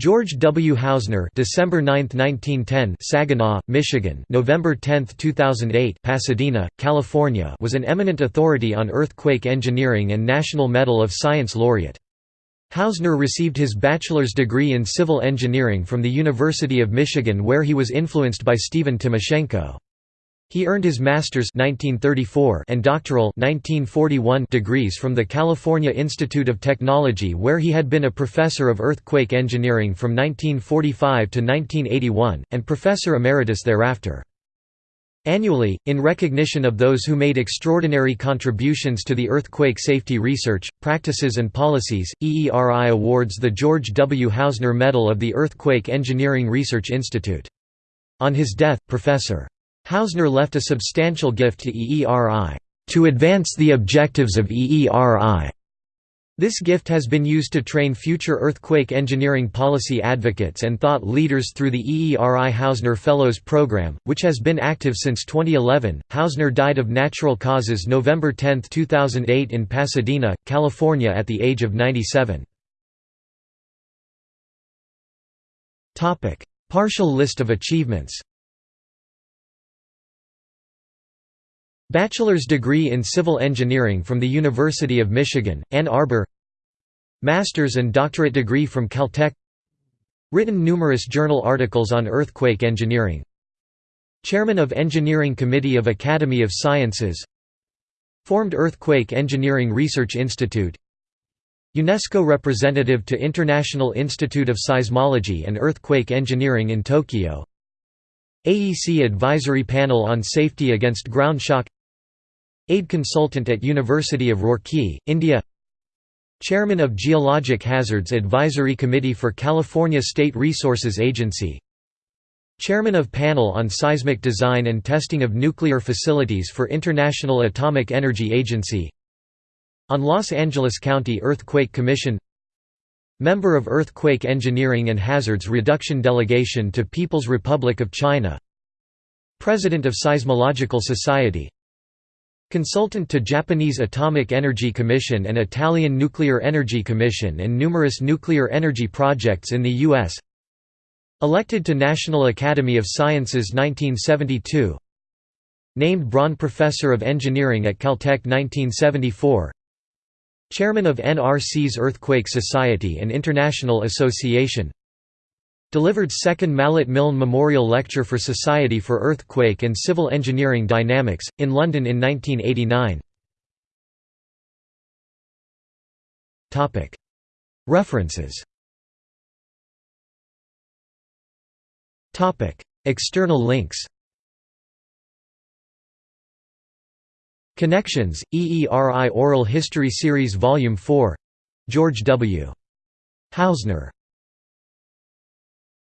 George W. Housner December 9, 1910 Saginaw, Michigan November 10, 2008 Pasadena, California was an eminent authority on earthquake engineering and National Medal of Science laureate. Housner received his bachelor's degree in civil engineering from the University of Michigan where he was influenced by Stephen Timoshenko. He earned his master's 1934 and doctoral 1941 degrees from the California Institute of Technology where he had been a professor of earthquake engineering from 1945 to 1981, and professor emeritus thereafter. Annually, in recognition of those who made extraordinary contributions to the earthquake safety research, practices and policies, EERI awards the George W. Housner Medal of the Earthquake Engineering Research Institute. On his death, Professor. Housner left a substantial gift to EERI, "...to advance the objectives of EERI." This gift has been used to train future earthquake engineering policy advocates and thought leaders through the EERI Housner Fellows Program, which has been active since 2011. Housner died of natural causes November 10, 2008 in Pasadena, California at the age of 97. Partial list of achievements Bachelor's degree in Civil Engineering from the University of Michigan, Ann Arbor Master's and doctorate degree from Caltech Written numerous journal articles on earthquake engineering Chairman of Engineering Committee of Academy of Sciences Formed Earthquake Engineering Research Institute UNESCO representative to International Institute of Seismology and Earthquake Engineering in Tokyo AEC Advisory Panel on Safety Against Ground Shock Aide Consultant at University of Roorkee, India. Chairman of Geologic Hazards Advisory Committee for California State Resources Agency. Chairman of Panel on Seismic Design and Testing of Nuclear Facilities for International Atomic Energy Agency. On Los Angeles County Earthquake Commission. Member of Earthquake Engineering and Hazards Reduction Delegation to People's Republic of China. President of Seismological Society Consultant to Japanese Atomic Energy Commission and Italian Nuclear Energy Commission and numerous nuclear energy projects in the U.S. Elected to National Academy of Sciences 1972 Named Braun Professor of Engineering at Caltech 1974 Chairman of NRC's Earthquake Society and International Association Delivered second Mallet Milne Memorial Lecture for Society for Earthquake and Civil Engineering Dynamics, in London in 1989 References. External links. Connections, EERI Oral History Series Volume 4 George W. Housner